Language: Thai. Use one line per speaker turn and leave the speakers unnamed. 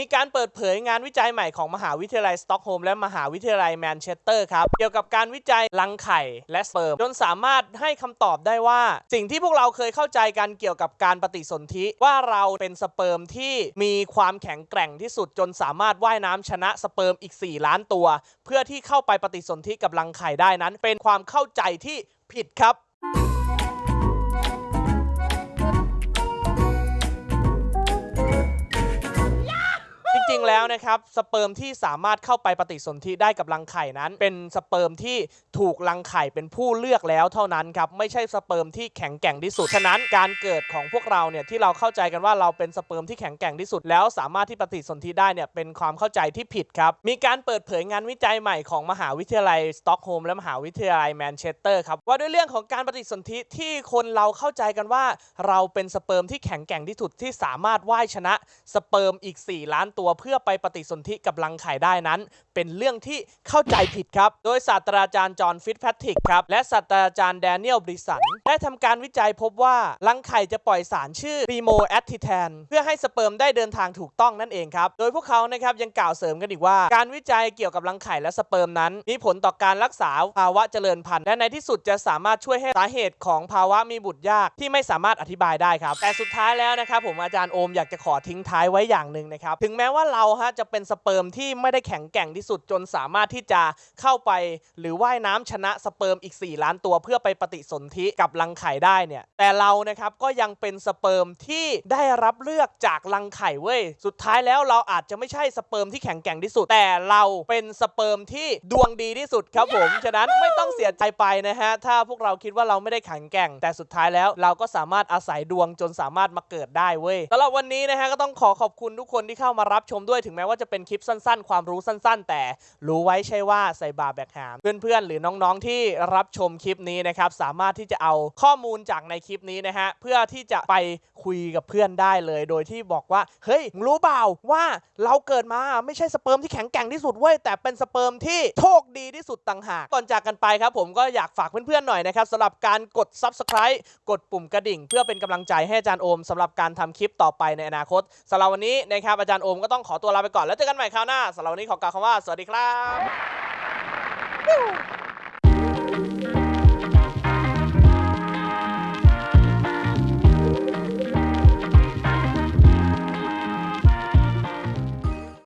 มีการเปิดเผยงานวิจัยใหม่ของมหาวิทยาลัยสต็อกโฮล์มและมหาวิทยาลัยแมนเชสเตอร์ครับ เกี่ยวกับการวิจัยรังไข่และสเปิร์มจนสามารถให้คำตอบได้ว่า สิ่งที่พวกเราเคยเข้าใจกันเกี่ยวกับการปฏิสนธิว่าเราเป็นสเปิร์มที่มีความแข็งแกร่งที่สุดจนสามารถว่ายน้ำชนะสเปิร์มอีก 4 ล้านตัว เพื่อที่เข้าไปปฏิสนธิกับรังไข่ได้นั้น เป็นความเข้าใจที่ผิดครับ แล้วนะครับสเปิร์มที่สามารถเข้าไปปฏิสนธิได้กับรังไข่นั้น เป็นสเปิร์มที่ถูกรังไข่เป็นผู้เลือกแล้วเท่านั้นครับไม่ใช่สเปิร์มที่แข็งแกร่งที่สุดฉะนั้นการเกิดของพวกเราเนี่ยที่เราเข้าใจกันว่าเราเป็นสเปิร์มที่แข็งแกร่งที่สุด แล้วสามารถที่ปฏิสนธิได้เนี่ยเป็นความเข้าใจที่ผิดครับมีการเปิดเผยงานวิจัยใหม่ของมหาวิทยาลัยสต็อกโฮล์มและมหาวิทยาลัยแมนเชสเตอร์ครับว่าด้วยเรื่องของการปฏิสนธิที่คนเราเข้าใจกันว่า เราเป็นสเปิร์มที่แข็งแกร่งที่สุดที่สามารถว่ายชนะสเปิร์มอีก 4 ล้านตัวเพื่อไปปฏิสนธิกับรังไข่ได้นั้น เป็นเรื่องที่เข้าใจผิดครับ โดยศาสตราจารย์จอห์นฟิตแพทริกครับ และศาสตราจารย์แดเนียลบริสัน ได้ทำการวิจัยพบว่า รังไข่จะปล่อยสารชื่อรีโมแอตทิแทนเพื่อให้สเปิร์มได้เดินทางถูกต้องนั่นเองครับ โดยพวกเขานะครับยังกล่าวเสริมกันอีกว่า การวิจัยเกี่ยวกับรังไข่และสเปิร์มนั้น มีผลต่อการรักษาภาวะเจริญพันธุ์และในที่สุดจะสามารถช่วยให้สาเหตุของภาวะมีบุตรยากที่ไม่สามารถอธิบายได้ครับแต่สุดท้ายแล้วนะครับผมอาจารย์โอมอยากจะขอทิ้งท้ายไว้อย่างหนึ่งนะครับถึงแม้ว่าเราฮะจะเป็นสเปิร์มที่ไม่ได้แข็งแกร่งที่สุดจนสามารถที่จะเข้าไปหรือว่ายน้ำชนะสเปิร์มอีก 4 ล้านตัวเพื่อไปปฏิสนธิกับรังไข่ได้เนี่ยแต่เรานะครับก็ยังเป็นสเปิร์มที่ได้รับเลือกจากรังไข่เว้ยสุดท้ายแล้วเราอาจจะไม่ใช่สเปิร์มที่แข็งแกร่งที่สุด แต่เราเป็นสเปิร์มที่ดวงดีที่สุดครับผมฉะนั้นไม่ต้องเสียใจไปนะฮะถ้าพวกเราคิดว่าเราไม่ได้แข็งแกร่ง แต่สุดท้ายแล้วเราก็สามารถอาศัยดวงจนสามารถมาเกิดได้เว้ยสำหรับวันนี้นะฮะก็ต้องขอขอบคุณทุกคนที่เข้ามารับชมด้วยถึงแม้ว่าจะเป็นคลิปสั้นๆ ความรู้สั้นๆ แต่รู้ไว้ใช่ว่าใส่บาแบกหามเพื่อนๆ หรือน้องๆที่รับชมคลิปนี้นะครับสามารถที่จะเอาข้อมูลจากในคลิปนี้นะฮะเพื่อที่จะไปคุยกับเพื่อนได้เลย โดยที่บอกว่าเฮ้ยรู้เปล่าว่าเราเกิดมาไม่ใช่สเปิร์มที่แข็งแกร่งที่สุดเว้ยแต่เป็นสเปิร์มที่โชคดีที่สุดต่างหากก่อนจากกันไปครับผมก็อยากฝากเพื่อนๆหน่อยนะครับสำหรับการกด subscribe กดปุ่มกระดิ่ง เพื่อเป็นกำลังใจให้อาจารย์โอมสำหรับการทำคลิปต่อไปในอนาคตสำหรับวันนี้นะครับอาจารย์โอมก็ต้องขอตัวลาไปก่อนแล้วเจอกันใหม่คราวหน้าสำหรับวันนี้ขอกล่าวคำว่าสวัสดีครับ